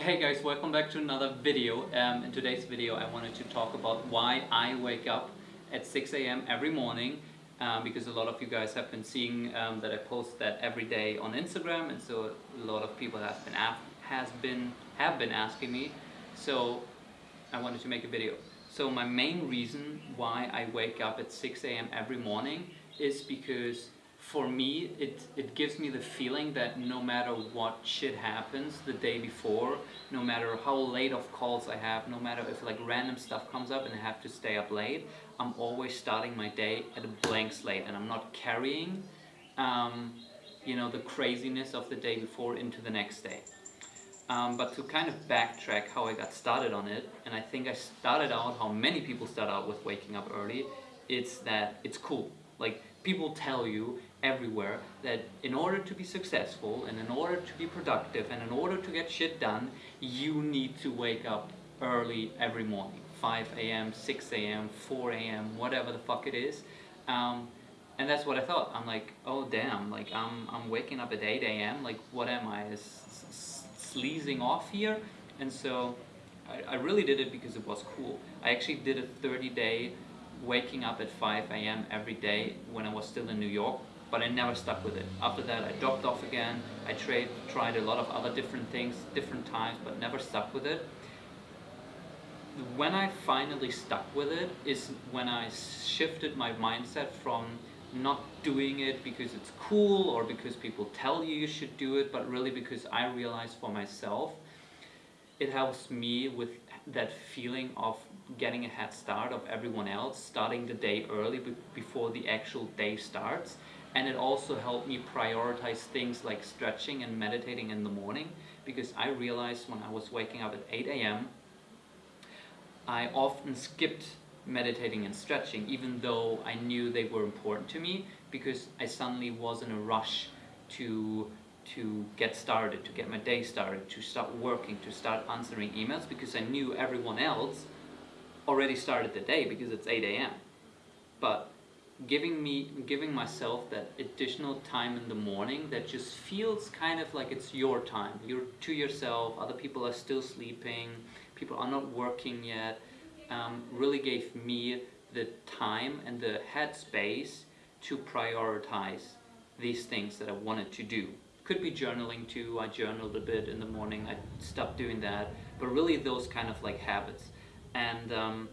Hey guys, welcome back to another video. Um, in today's video I wanted to talk about why I wake up at 6 a.m. every morning um, because a lot of you guys have been seeing um, that I post that every day on Instagram and so a lot of people have been, has been, have been asking me so I wanted to make a video. So my main reason why I wake up at 6 a.m. every morning is because for me, it, it gives me the feeling that no matter what shit happens the day before, no matter how late of calls I have, no matter if like random stuff comes up and I have to stay up late, I'm always starting my day at a blank slate and I'm not carrying, um, you know, the craziness of the day before into the next day. Um, but to kind of backtrack how I got started on it, and I think I started out how many people start out with waking up early, it's that it's cool. Like people tell you everywhere that in order to be successful and in order to be productive and in order to get shit done, you need to wake up early every morning. 5 a.m., 6 a.m., 4 a.m., whatever the fuck it is. Um, and that's what I thought. I'm like, oh damn, like I'm, I'm waking up at 8 a.m., like what am I, sleazing off here? And so I, I really did it because it was cool. I actually did a 30 day waking up at 5 a.m. every day when I was still in New York but I never stuck with it. After that I dropped off again, I tried, tried a lot of other different things, different times, but never stuck with it. When I finally stuck with it is when I shifted my mindset from not doing it because it's cool or because people tell you you should do it, but really because I realized for myself it helps me with that feeling of getting a head start of everyone else, starting the day early before the actual day starts and it also helped me prioritize things like stretching and meditating in the morning because I realized when I was waking up at 8 a.m. I often skipped meditating and stretching even though I knew they were important to me because I suddenly was in a rush to to get started, to get my day started, to start working, to start answering emails because I knew everyone else already started the day because it's 8 a.m. But giving me giving myself that additional time in the morning that just feels kind of like it's your time. You're to yourself other people are still sleeping people are not working yet um, really gave me the time and the headspace to prioritize these things that I wanted to do. Could be journaling too. I journaled a bit in the morning. I stopped doing that. But really those kind of like habits and um,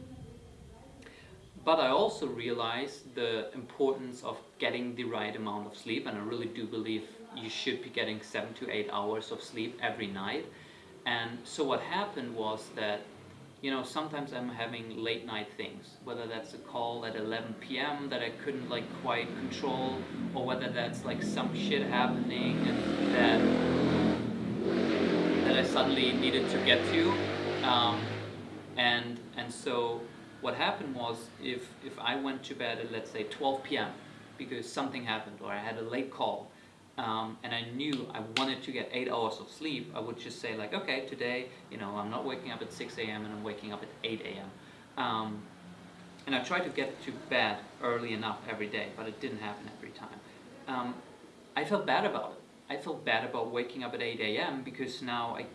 but I also realized the importance of getting the right amount of sleep and I really do believe you should be getting 7 to 8 hours of sleep every night. And so what happened was that you know, sometimes I'm having late night things, whether that's a call at 11 p.m. that I couldn't like quite control, or whether that's like some shit happening that that I suddenly needed to get to, um, and and so what happened was if, if I went to bed at let's say 12 p.m. because something happened or I had a late call um, and I knew I wanted to get 8 hours of sleep, I would just say like, okay, today, you know, I'm not waking up at 6 a.m. and I'm waking up at 8 a.m. Um, and I tried to get to bed early enough every day, but it didn't happen every time. Um, I felt bad about it. I felt bad about waking up at 8 a.m. because now I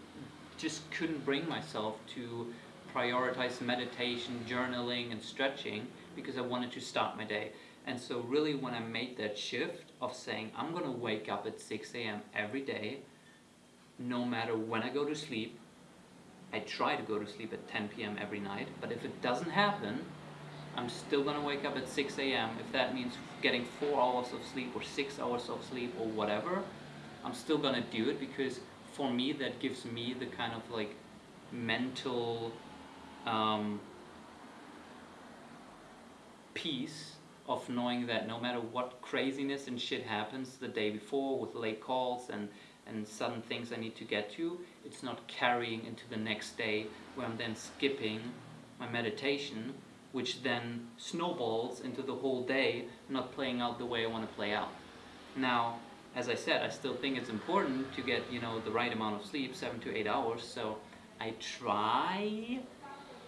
just couldn't bring myself to prioritize meditation, journaling, and stretching because I wanted to start my day. And so really when I made that shift of saying I'm going to wake up at 6 a.m. every day, no matter when I go to sleep, I try to go to sleep at 10 p.m. every night, but if it doesn't happen, I'm still going to wake up at 6 a.m. If that means getting 4 hours of sleep or 6 hours of sleep or whatever, I'm still going to do it because for me that gives me the kind of like mental um, peace of knowing that no matter what craziness and shit happens the day before with late calls and, and sudden things I need to get to, it's not carrying into the next day where I'm then skipping my meditation, which then snowballs into the whole day not playing out the way I want to play out. Now, as I said, I still think it's important to get, you know, the right amount of sleep, seven to eight hours, so I try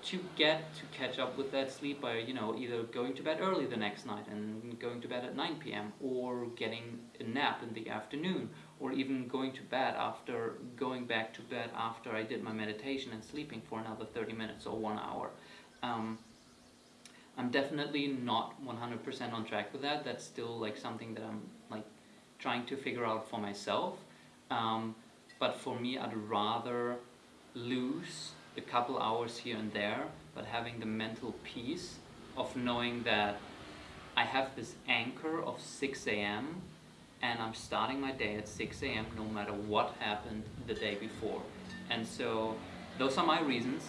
to get to catch up with that sleep by you know either going to bed early the next night and going to bed at 9 p.m. or getting a nap in the afternoon or even going to bed after going back to bed after I did my meditation and sleeping for another 30 minutes or one hour. Um, I'm definitely not 100% on track with that. That's still like something that I'm like trying to figure out for myself. Um, but for me, I'd rather lose a couple hours here and there, but having the mental peace of knowing that I have this anchor of 6 a.m. and I'm starting my day at 6 a.m. no matter what happened the day before. And so those are my reasons.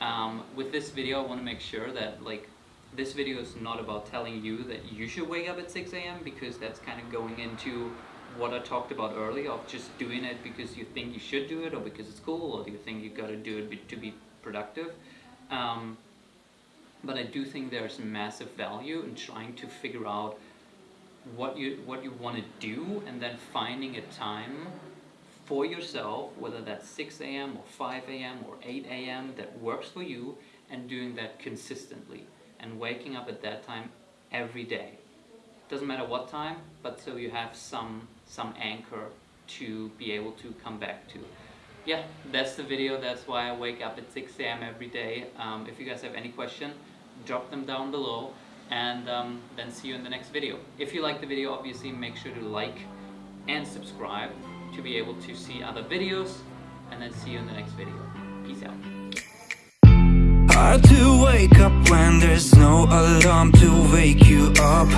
Um, with this video, I want to make sure that like this video is not about telling you that you should wake up at 6 a.m. because that's kind of going into what I talked about earlier of just doing it because you think you should do it or because it's cool or do you think you've got to do it to be productive. Um, but I do think there's massive value in trying to figure out what you what you want to do and then finding a time for yourself, whether that's 6 a.m. or 5 a.m. or 8 a.m. that works for you and doing that consistently and waking up at that time every day. Doesn't matter what time, but so you have some some anchor to be able to come back to. Yeah, that's the video. That's why I wake up at 6 a.m. every day. Um, if you guys have any question, drop them down below and um, then see you in the next video. If you like the video, obviously make sure to like and subscribe to be able to see other videos and then see you in the next video. Peace out. Hard to wake up when there's no alarm to wake you up